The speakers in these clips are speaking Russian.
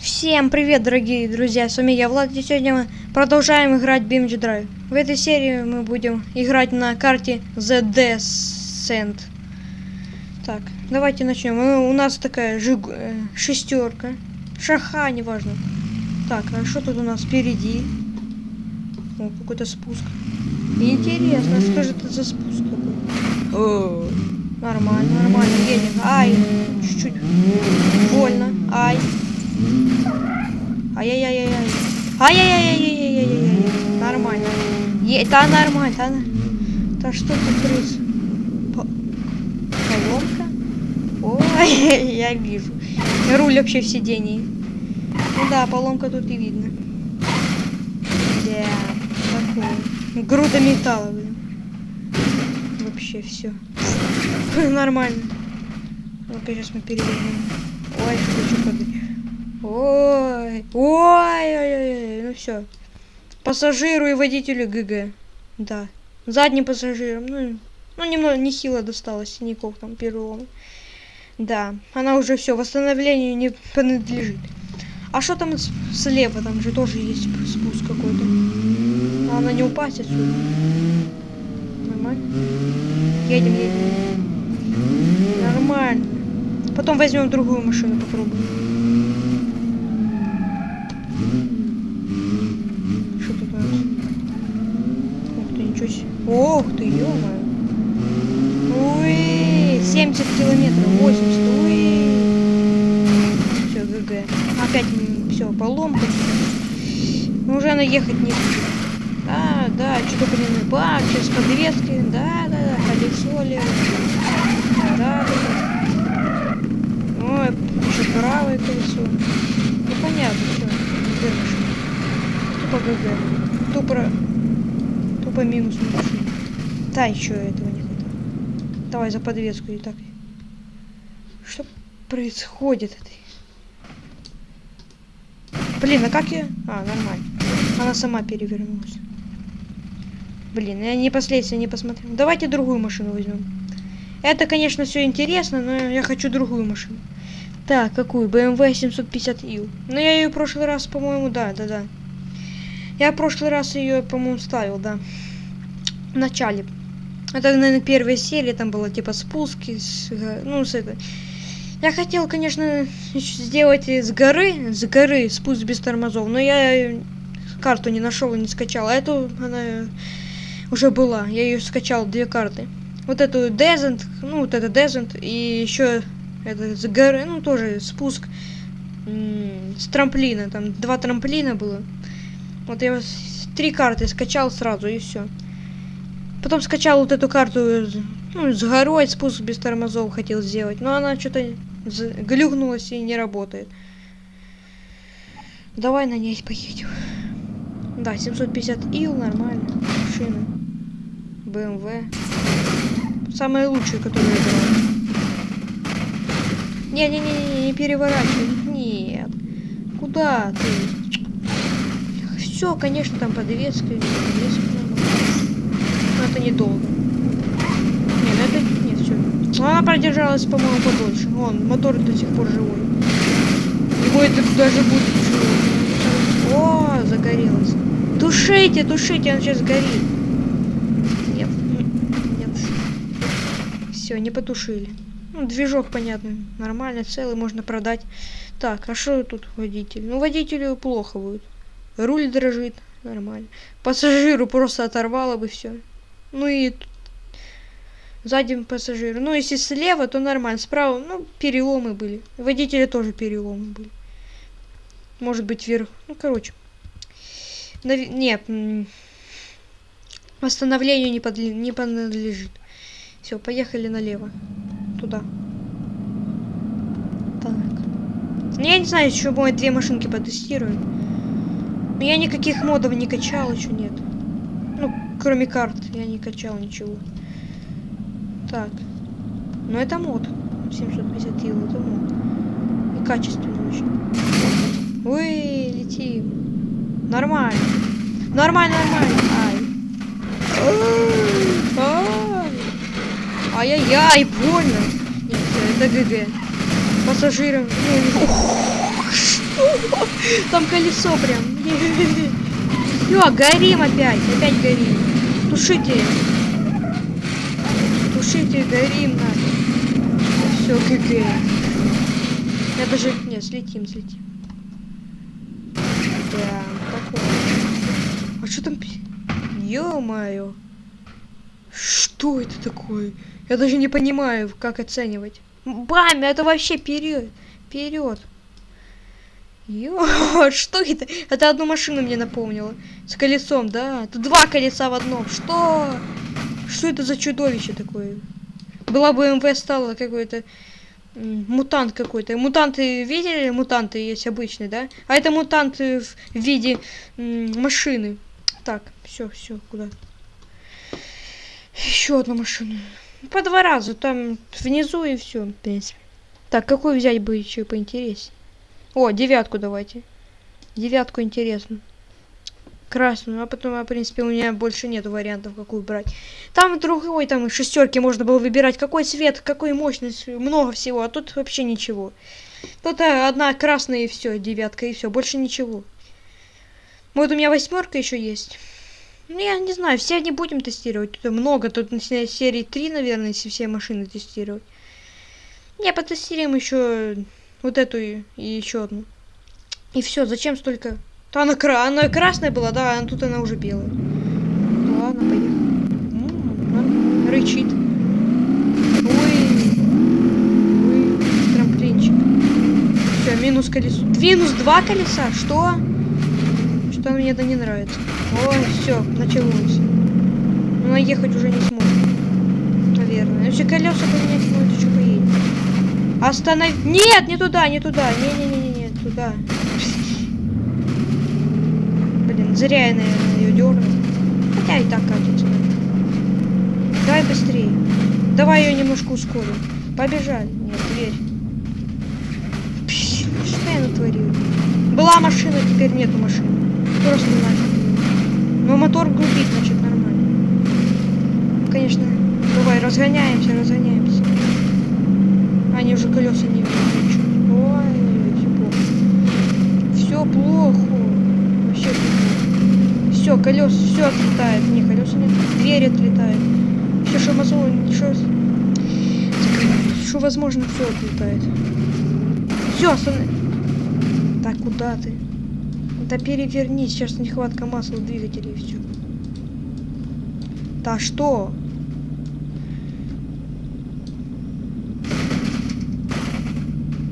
Всем привет, дорогие друзья, с вами я, Влад, и сегодня мы продолжаем играть BMG Drive. В этой серии мы будем играть на карте The Descent. Так, давайте начнем. У нас такая жиг... э, шестерка. Шаха, неважно. Так, а что тут у нас впереди? О, какой-то спуск. Интересно, что же это за спуск такой? О, нормально, нормально, едем. Ай, чуть-чуть больно. Ай. Ай-яй-яй-яй-яй. Ай-яй-яй-яй-яй-яй-яй. Нормально. Е, да нормально, да. Да что ты крыс? По... Поломка? Ой, я вижу. Руль вообще в сидении. Ну да, поломка тут и видно. Да, такое. Груда металла. Вообще все. Нормально. Ну-ка, сейчас мы перевернем. Ой, что что Ой, ой, ой, ой, ну все. Пассажиру и водителю ГГ. Да. Задним пассажирам, ну, ну немного нехило досталось синяков там перелом. Да, она уже все, восстановлению не принадлежит. А что там слева? Там же тоже есть спуск какой-то. Она не упасть отсюда. Нормально. Едем, едем. Нормально. Потом возьмем другую машину, попробуем. Ох ты, ё Ой, 70 километров, 80, ой. Все, ГГ. Опять все, поломка. Ну, уже она ехать не. Да, да, что-то, блин, бак, сейчас подвески. Да, да, да, колесо левое. Да, да, да. Ой, еще правое колесо. Ну, понятно, все. Тупо ГГ. Тупо, тупо минус машина. Да, еще этого не хватает. Давай за подвеску и так. Что происходит? Блин, а как я... А, нормально. Она сама перевернулась. Блин, я не последствия не посмотрел. Давайте другую машину возьмем. Это, конечно, все интересно, но я хочу другую машину. Так, какую? BMW 750U. Но я ее в прошлый раз, по-моему, да, да, да. Я в прошлый раз ее, по-моему, ставил, да. В начале. Это, наверное, первая серия, там было типа спуски, с, ну, с это. Я хотел, конечно, сделать с горы, с горы спуск без тормозов, но я карту не нашел и не скачал. А эту, она уже была, я ее скачал, две карты. Вот эту Descent, ну, вот это Descent, и еще это с горы, ну, тоже спуск с трамплина, там два трамплина было. Вот я три карты скачал сразу, и все. Потом скачал вот эту карту ну, с горой, спуск без тормозов хотел сделать. Но она что-то глюкнулась и не работает. Давай на ней поедем. Да, 750 ил, нормально. Машина. BMW. Самая лучшая, которую я брал. Не-не-не, не переворачивай. Нет. Куда ты? Все, конечно, там подвеска. подвеска но это недолго. Нет, ну это... Нет, все. Она продержалась, по-моему, подольше. Вон, мотор до сих пор живой. Его это даже будет. О, загорелась. Тушите, тушите, он сейчас горит. Нет, нет. Все, не потушили. Ну, движок, понятно, нормально, целый, можно продать. Так, а что тут водитель? Ну, водителю плохо будет. Руль дрожит, нормально. Пассажиру просто оторвало бы все. Ну и сзади пассажир. Ну, если слева, то нормально. Справа, ну, переломы были. Водителя тоже переломы были. Может быть, вверх. Ну, короче. Нав... Нет. Восстановлению не, подли... не подлежит. Все, поехали налево. Туда. Так. Я не знаю, еще мы две машинки потестируем. Но я никаких модов не качал, еще нет. Ну, кроме карт, я не качал ничего. Так. Ну, это мод. 750 ил, это мод. И качественно очень. Ой, летим. Нормально. Нормально, нормально. Ай. Ай-яй-яй, больно. Нет, это ГГ. Пассажирам. Ну, Там колесо прям. Все, горим опять. Опять горим. Тушите. Тушите, горим надо. Все, ГГ. Я даже... Не, слетим, слетим. Да, такое. А что там... Ё-моё. Что это такое? Я даже не понимаю, как оценивать. Бам, это вообще вперед. Вперед. Ё, что это? Это одну машину мне напомнило. С колесом, да? Тут два колеса в одном. Что? Что это за чудовище такое? Была бы МВ стала какой-то мутант какой-то. Мутанты видели? Мутанты есть обычные, да? А это мутанты в виде машины. Так, все, все, куда? Еще одну машину. По два раза, там внизу и все, в принципе. Так, какую взять бы еще поинтереснее? О, девятку давайте. Девятку интересно. Красную, а потом, а, в принципе, у меня больше нет вариантов, какую брать. Там другой, там шестерки можно было выбирать. Какой цвет, какой мощность, много всего. А тут вообще ничего. Тут а, одна красная и все, девятка и все, больше ничего. Вот у меня восьмерка еще есть. Ну, я не знаю, все не будем тестировать. Тут много, тут на серии 3, наверное, если все машины тестировать. Не, потестируем еще вот эту и, и еще одну. И все, зачем столько? То она, кра она красная была, да, а тут она уже белая. Ну, ладно, поехали. М -м, рычит. Ой. Ой, трамплинчик. Все, минус колесо. Минус два колеса? Что? Что мне это не нравится. Ой, все, началось. Но ехать уже не сможет. Наверное. Если колеса поменять, ну это что поедет. Останови... Нет, не туда, не туда. Не-не-не-не, туда. Блин, зря я, наверное, ее дернул. Хотя и так катится. Давай быстрее. Давай ее немножко ускорим. Побежали. Нет, дверь. Что я натворил? Была машина, теперь нету машины. Просто нафиг. Но мотор грубит, значит, нормально. Конечно. Давай, разгоняемся, разгоняемся. Они уже колеса не видят. Ой, все плохо. Все плохо. Вообще плохо. Все, колеса, все отлетает. Не, колеса нет. Дверь отлетает. Все, что возможно. Что возможно, все отлетает. Все, останови. Так, куда ты? Да перевернись, сейчас нехватка масла в двигателе и все. Да что?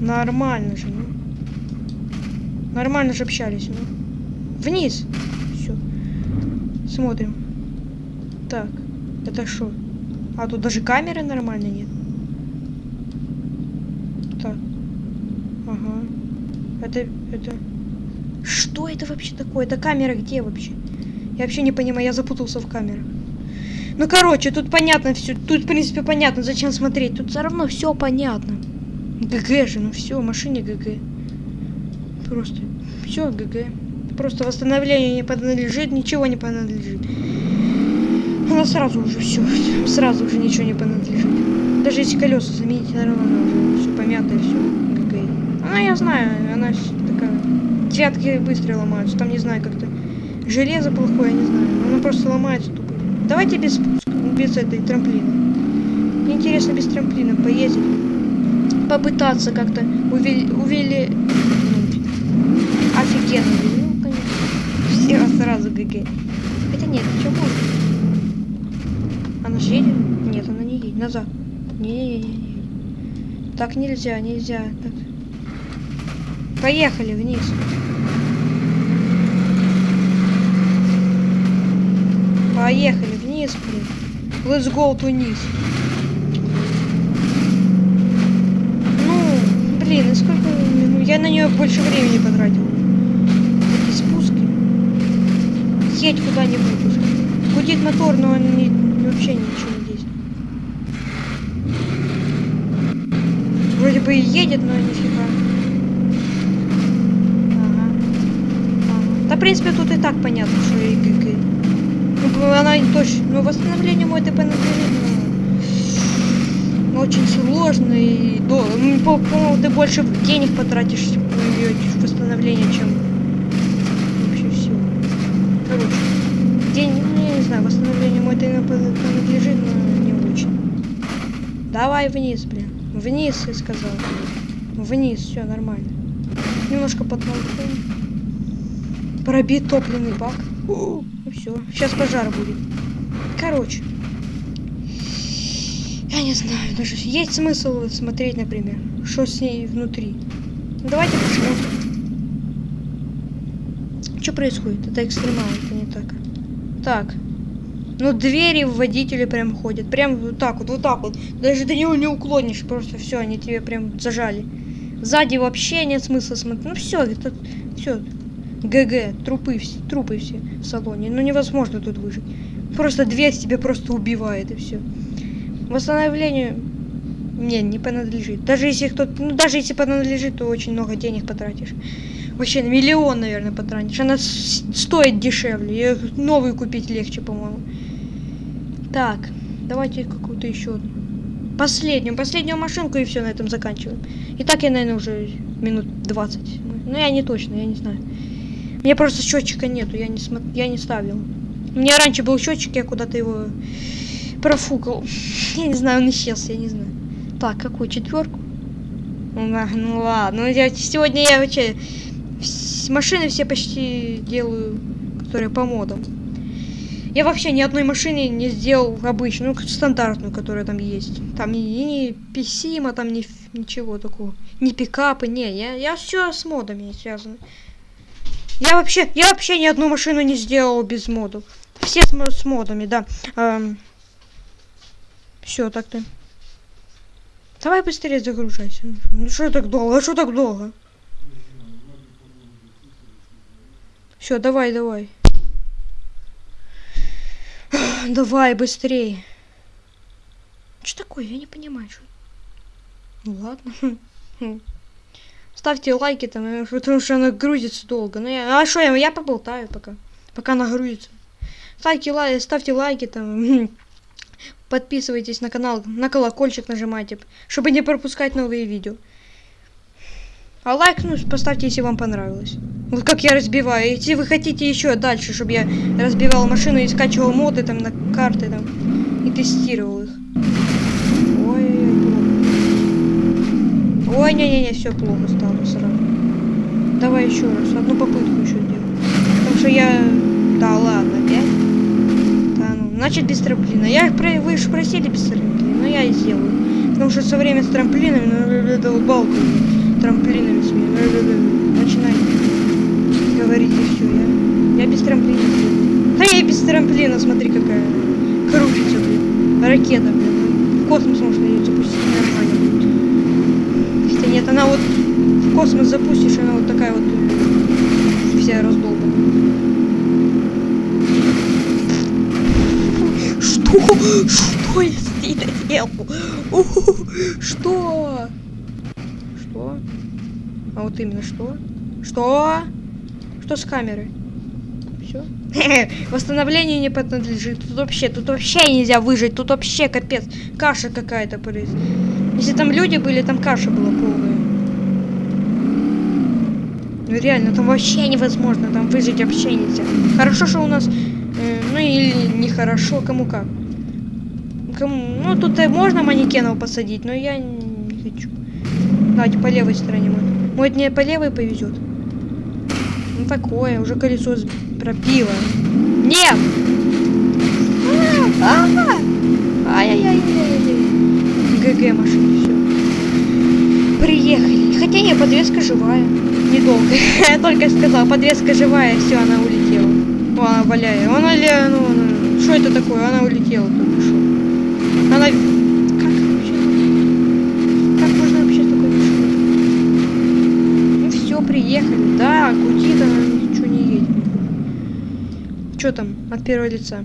Нормально же, ну. Нормально же общались, ну. Вниз. Все. Смотрим. Так, это что? А тут даже камеры нормально нет. Так. Ага. Это, это... Что это вообще такое? Это камера где вообще? Я вообще не понимаю, я запутался в камерах. Ну, короче, тут понятно все. Тут, в принципе, понятно, зачем смотреть. Тут все равно все понятно. GG же, ну все, машине GG. Просто все GG. Просто восстановление не принадлежит, ничего не принадлежит. Она сразу уже все, сразу уже ничего не принадлежит. Даже если колеса заменить, нормально уже все помято, все GG. Она, я знаю, она. Девятки быстро ломаются, там не знаю как-то. Железо плохое, не знаю. Она просто ломается тупо. Давайте без, без этой трамплина. Мне интересно без трамплина поездить попытаться как-то увели... увели... Офигенно. Ну, конечно. Все сразу ГГ. Хотя нет, что можно? Она же едет? Нет, она не едет. Назад. Не-не-не. Так нельзя, нельзя. Так. Поехали вниз. Поехали вниз, блин. Let's go to вниз. Блин, и сколько... Ну, я на нее больше времени потратил. Эти спуски. Едь куда-нибудь. Гудит мотор, но он не, вообще ничего не действует. Вроде бы и едет, но нифига. Ага. ага. Да, в принципе, тут и так понятно, что и ГГ. Ну, она точно... Ну, восстановление мой ТП надлежит, очень сложно и до, по-моему, ты больше денег потратишь, ее восстановить. восстановление, чем вообще все. Короче, день, ну, не знаю, восстановление мой тайно принадлежит, но не очень. Давай вниз, блин. Вниз, я сказал. Вниз, все нормально. Немножко подтолкнем. Пробит топливный бак. Все, сейчас пожар будет. Короче. Я не знаю, даже есть смысл смотреть, например, что с ней внутри. Ну, давайте посмотрим. Что происходит? Это экстремал, это не так. Так. Ну, двери в водителе прям ходят. Прям вот так вот, вот так вот. Даже до него не уклонишь. Просто все, они тебе прям зажали. Сзади вообще нет смысла смотреть. Ну все, это все. ГГ, трупы, все, трупы все в салоне. Ну невозможно тут выжить. Просто дверь тебя просто убивает и все. Восстановлению не, не принадлежит. Даже если кто-то, ну даже если принадлежит, то очень много денег потратишь. Вообще миллион, наверное, потратишь. Она стоит дешевле. Ее новую купить легче, по-моему. Так, давайте какую-то еще одну. Последнюю, последнюю машинку и все, на этом заканчиваем. И так я, наверное, уже минут 20. Ну, я не точно, я не знаю. Меня просто счетчика нету, я не, смо... я не ставил. У меня раньше был счетчик, я куда-то его профукал. Я не знаю, он исчез, я не знаю. Так, какую четверку? Ну, ну ладно, ну, я, сегодня я вообще машины все почти делаю, которые по модам. Я вообще ни одной машины не сделал обычную, ну, стандартную, которая там есть. Там и не писима, там ни, ничего такого. Ни пикапы, не, я, я все с модами связано. Я вообще, я вообще ни одну машину не сделал без модов. Все с, с модами, да. Эм, все, так-то. Давай быстрее загружайся. Ну что так долго? А что так долго? Все, давай, давай. Давай, быстрее. Что такое? Я не понимаю, что. Ну ладно. Ставьте лайки там, э, потому что она грузится долго. Ну я. А что я, я поболтаю пока. Пока она грузится. Ставьте, лай, ставьте лайки там. Подписывайтесь на канал, на колокольчик нажимайте, чтобы не пропускать новые видео. А лайк, ну, поставьте, если вам понравилось. Вот как я разбиваю. Если вы хотите еще дальше, чтобы я разбивал машину и скачивал моды там на карты там и тестировал их. Ой, плохо. Ой, не-не-не, все плохо стало сразу. Давай еще раз, одну попытку еще сделаю. Потому что я... Да ладно, опять? Да, ну, значит без трамплина. Я про... Вы же просили без трамплина, но я и сделаю. Потому что со временем с трамплинами, ну, это балку трамплинами смею. Начинай говорить и все. Я, я без трамплина. Да я и без трамплина, смотри какая. Крутится, блин. Ракета, блин. В космос можно ее запустить нормально она вот в космос запустишь, она вот такая вот вся раздолбана. Что? Что я сделал? Что? Что? А вот именно что? Что? Что с камерой? Все. Восстановление не принадлежит. Тут вообще, тут вообще нельзя выжить. Тут вообще капец. Каша какая-то. Если там люди были, там каша была полная. Ну реально, там вообще невозможно. Там выжить вообще нельзя. Хорошо, что у нас... Э, ну или нехорошо, кому как. Кому... Ну тут можно манекенов посадить, но я не хочу. Давайте по левой стороне мой. Может мне по левой повезет? Ну такое, уже колесо пропило. Нет! Ай-яй-яй-яй-яй. ГГ машина, все. Приехали. Хотя нет, подвеска живая. Недолго. Я только сказал, подвеска живая, все, она улетела. О, она валяет. Она, ну, что это такое? Она улетела только что. Она приехали. Да, крутит она, ничего не едет. Что там от первого лица?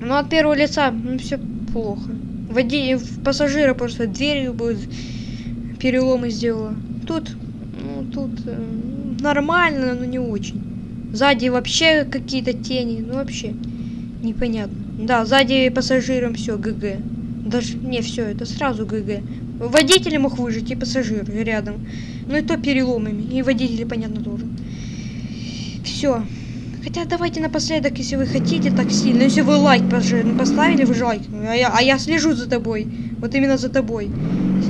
Ну, от первого лица, ну, все плохо. Води... Пассажира просто дверью будет переломы сделала. Тут, ну, тут э, нормально, но не очень. Сзади вообще какие-то тени, ну, вообще непонятно. Да, сзади пассажирам все, ГГ. Даже, не, все, это сразу ГГ. Водитель мог выжить и пассажир рядом. Ну и то переломами. И водители, понятно, тоже. Все. Хотя давайте напоследок, если вы хотите так сильно, если вы лайк пожи- поставили, вы же лайк. А я, а я слежу за тобой. Вот именно за тобой.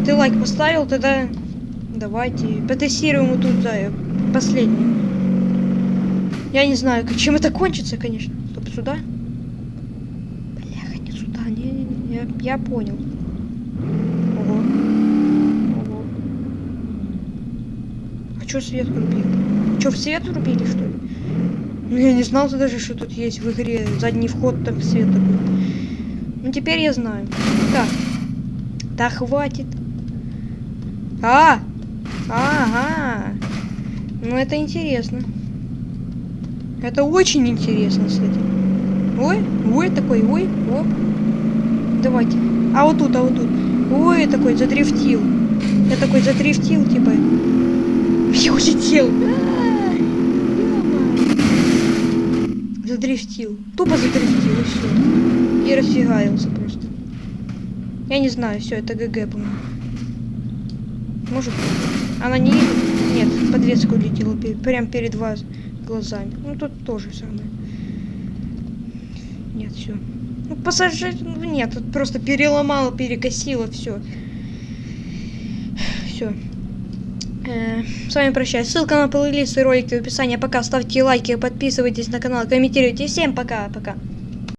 Ты лайк поставил, тогда давайте потестируем вот тут, да, последний. Я не знаю, чем это кончится, конечно. Стоп, сюда? Бляха, не сюда. Не-не-не, я, я понял. Ого. Ого. А чё свет врубил? Чё, в свет врубили, что ли? Ну, я не знал даже, что тут есть в игре задний вход, так свет такой. Ну, теперь я знаю. Так. Да хватит. А! Ага. Ну, это интересно. Это очень интересно, кстати. Ой, ой, такой, ой, оп. Давайте. А вот тут, а вот тут. Ой, такой задрифтил. Я такой задрифтил, типа. Я улетел. Задрифтил. Тупо задрифтил, и все. И расфигаился просто. Я не знаю, все, это ГГ, по-моему. Может. Она не едет? Нет, подвеска улетела пе- прям перед вас глазами. Ну тут тоже самое. Нет, все. Ну, пассажир... ну, Нет, тут просто переломало, перекосило, все. Все. с вами прощаюсь. Ссылка на плейлист и ролики в описании. Пока. Ставьте лайки, подписывайтесь на канал, комментируйте. Всем пока-пока.